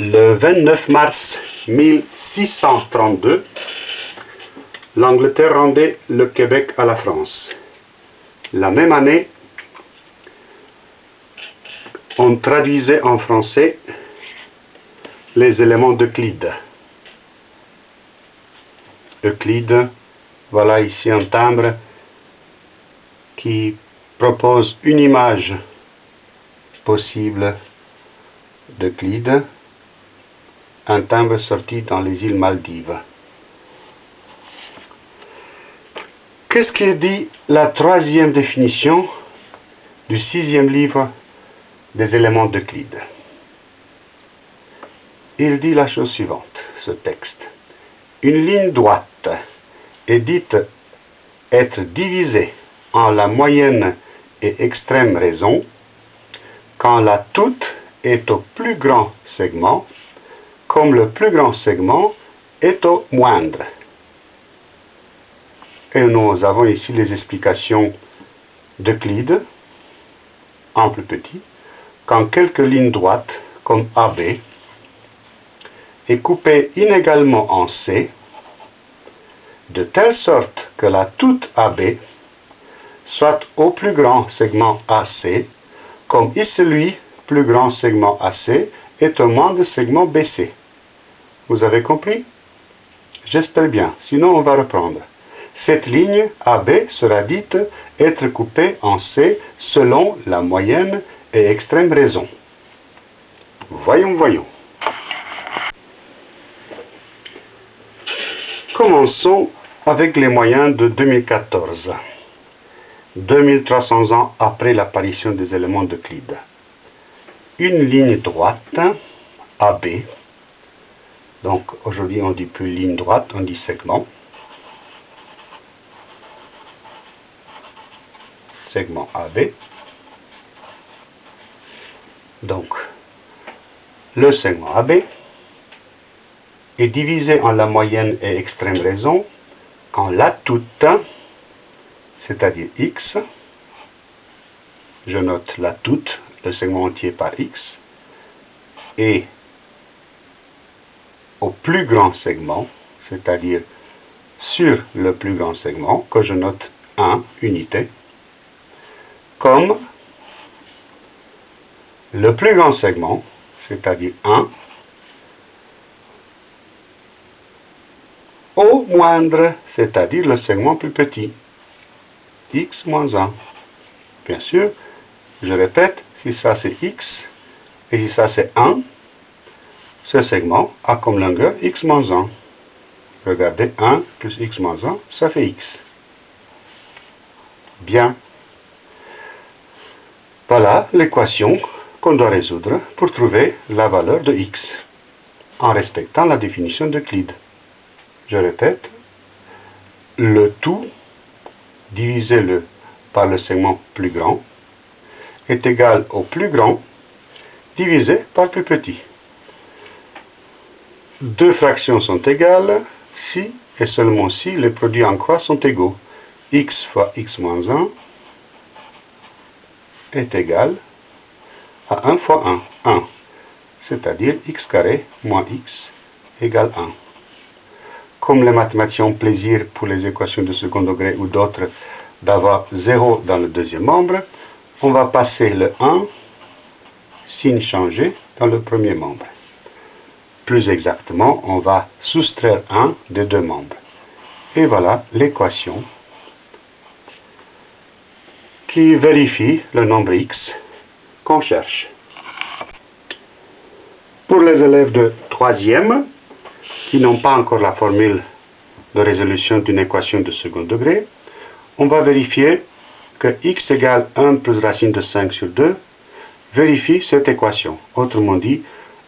Le 29 mars 1632, l'Angleterre rendait le Québec à la France. La même année, on traduisait en français les éléments d'Euclide. Euclide, voilà ici un timbre qui propose une image possible d'Euclide, un timbre sorti dans les îles Maldives. Qu'est-ce qu'il dit la troisième définition du sixième livre des éléments d'Euclide Il dit la chose suivante, ce texte. Une ligne droite est dite être divisée en la moyenne et extrême raison quand la toute est au plus grand segment, comme le plus grand segment est au moindre. Et nous avons ici les explications d'Euclide, en plus petit, quand quelques lignes droites, comme AB, est coupée inégalement en C, de telle sorte que la toute AB soit au plus grand segment AC, comme ici lui, plus grand segment AC est au moins de segment BC. Vous avez compris? J'espère bien, sinon on va reprendre. Cette ligne AB sera dite être coupée en C selon la moyenne et extrême raison. Voyons, voyons. Commençons avec les moyens de 2014, 2300 ans après l'apparition des éléments d'Euclide. Une ligne droite, AB, donc aujourd'hui on dit plus ligne droite, on dit segment, segment AB, donc le segment AB est divisé en la moyenne et extrême raison quand la toute, c'est-à-dire x, je note la toute, le segment entier par x, et plus grand segment, c'est-à-dire sur le plus grand segment, que je note 1 unité, comme le plus grand segment, c'est-à-dire 1, au moindre, c'est-à-dire le segment plus petit, x moins 1. Bien sûr, je répète, si ça c'est x, et si ça c'est 1, ce segment a comme longueur x moins 1. Regardez, 1 plus x moins 1, ça fait x. Bien. Voilà l'équation qu'on doit résoudre pour trouver la valeur de x, en respectant la définition d'Euclide. Je répète, le tout divisé par le segment plus grand est égal au plus grand divisé par le plus petit. Deux fractions sont égales si et seulement si les produits en croix sont égaux. x fois x moins 1 est égal à 1 fois 1, 1, c'est-à-dire x carré moins x égale 1 comme les mathématiciens ont plaisir pour les équations de second degré ou d'autres d'avoir 0 dans le deuxième membre, on va passer le 1, signe changé, dans le premier membre. Plus exactement, on va soustraire 1 des deux membres. Et voilà l'équation qui vérifie le nombre x qu'on cherche. Pour les élèves de troisième, qui n'ont pas encore la formule de résolution d'une équation de second degré, on va vérifier que x égale 1 plus racine de 5 sur 2 vérifie cette équation. Autrement dit,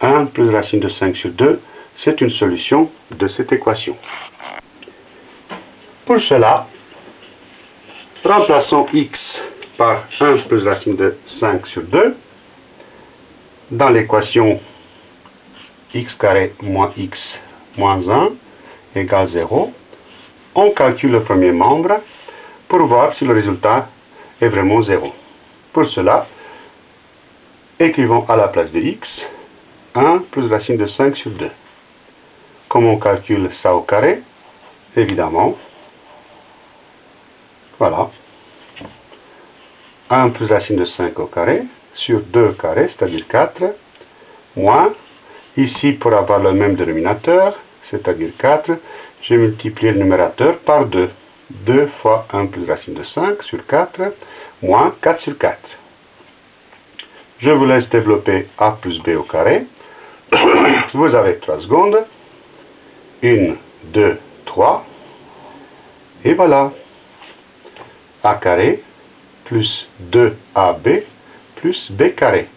1 plus racine de 5 sur 2, c'est une solution de cette équation. Pour cela, remplaçons x par 1 plus racine de 5 sur 2 dans l'équation x carré moins x moins 1 égale 0, on calcule le premier membre pour voir si le résultat est vraiment 0. Pour cela, écrivons à la place de x 1 plus racine de 5 sur 2. Comment on calcule ça au carré? Évidemment, voilà. 1 plus racine de 5 au carré sur 2 carré, c'est-à-dire 4, moins, ici pour avoir le même dénominateur, c'est-à-dire 4, j'ai multiplié le numérateur par 2. 2 fois 1 plus racine de 5 sur 4, moins 4 sur 4. Je vous laisse développer a plus b au carré. Vous avez 3 secondes. 1, 2, 3. Et voilà. a carré plus 2ab plus b carré.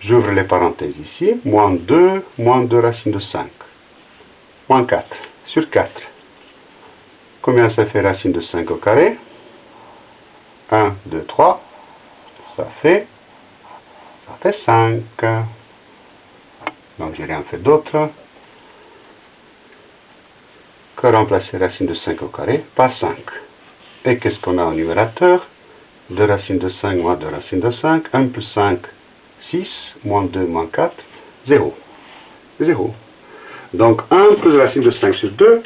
J'ouvre les parenthèses ici. Moins 2, moins 2 racine de 5. Moins 4 sur 4. Combien ça fait racine de 5 au carré? 1, 2, 3. Ça fait, ça fait 5. Donc, j'ai rien fait d'autre que remplacer racine de 5 au carré par 5. Et qu'est-ce qu'on a au numérateur? 2 racines de 5 moins 2 racines de 5. 1 plus 5, 6. Moins 2 moins 4, 0. 0. Donc 1 plus racine de 5 sur 2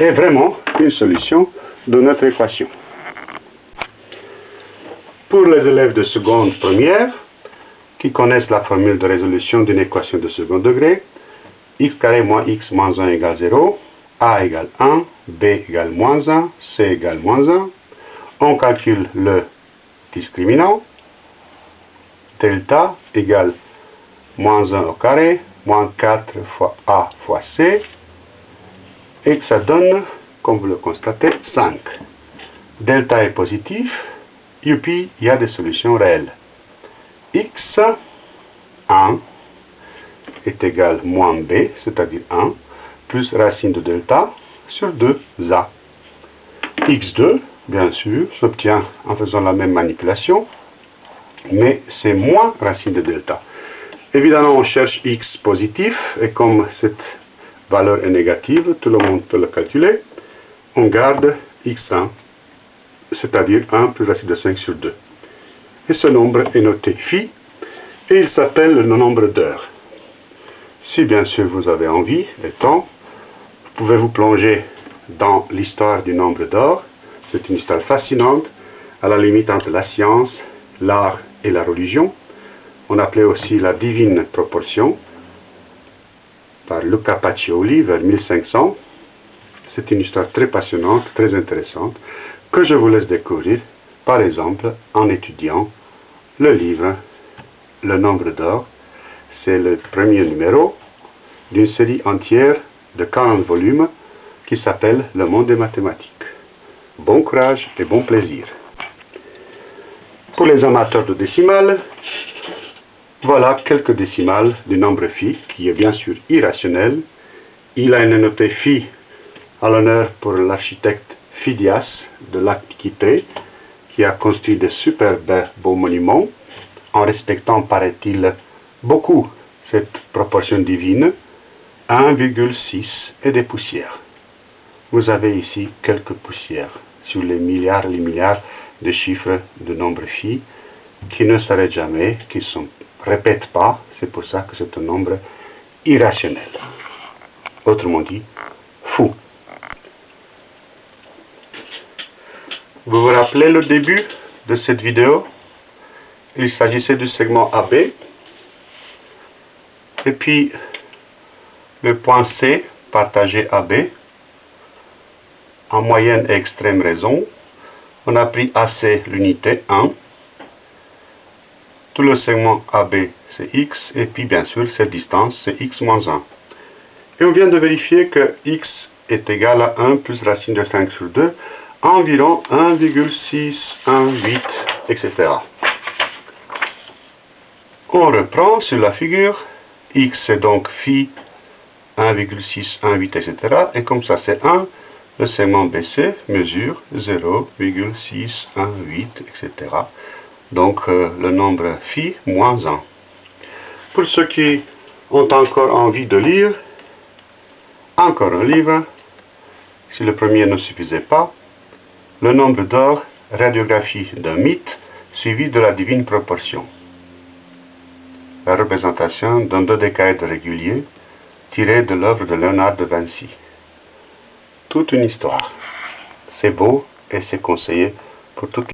est vraiment une solution de notre équation. Pour les élèves de seconde première, qui connaissent la formule de résolution d'une équation de second degré, x carré moins x moins 1 égale 0, a égale 1, b égale moins 1, c égale moins 1, on calcule le discriminant, delta égale moins 1 au carré, moins 4 fois a fois c, et ça donne, comme vous le constatez, 5. Delta est positif, youpi, il y a des solutions réelles. X, 1, est égal moins b, c'est-à-dire 1, plus racine de delta sur 2a. x2, bien sûr, s'obtient en faisant la même manipulation, mais c'est moins racine de delta. Évidemment, on cherche x positif, et comme cette valeur est négative, tout le monde peut le calculer, on garde x1, c'est-à-dire 1 plus racine de 5 sur 2. Et ce nombre est noté phi, et il s'appelle le nombre d'heures. Si bien sûr vous avez envie et temps, vous pouvez vous plonger dans l'histoire du nombre d'or. C'est une histoire fascinante, à la limite entre la science, l'art et la religion. On appelait aussi la divine proportion par Luca Pacioli vers 1500. C'est une histoire très passionnante, très intéressante, que je vous laisse découvrir, par exemple, en étudiant le livre Le nombre d'or. C'est le premier numéro d'une série entière de 40 volumes qui s'appelle Le monde des mathématiques. Bon courage et bon plaisir. Pour les amateurs de décimales, voilà quelques décimales du nombre phi, qui est bien sûr irrationnel. Il a une notée phi à l'honneur pour l'architecte Phidias de l'Antiquité, qui a construit de superbes beaux monuments, en respectant, paraît-il, beaucoup cette proportion divine, 1,6 et des poussières. Vous avez ici quelques poussières sur les milliards les milliards de chiffres de nombre phi qui ne s'arrêtent jamais, qui ne se répètent pas. C'est pour ça que c'est un nombre irrationnel. Autrement dit, fou. Vous vous rappelez le début de cette vidéo? Il s'agissait du segment AB. Et puis, le point C partagé AB en moyenne et extrême raison. On a pris AC l'unité 1. Tout le segment AB c'est x et puis bien sûr cette distance c'est x moins 1. Et on vient de vérifier que x est égal à 1 plus racine de 5 sur 2 environ 1,618, etc. On reprend sur la figure, x est donc phi 1,618, etc. Et comme ça c'est 1, le segment BC mesure 0,618, etc. Donc euh, le nombre phi moins 1. Pour ceux qui ont encore envie de lire, encore un livre, si le premier ne suffisait pas, le nombre d'or, radiographie d'un mythe, suivi de la divine proportion. La représentation d'un dodécaèdre régulier tiré de l'œuvre de Léonard de Vinci. Toute une histoire. C'est beau et c'est conseillé pour toute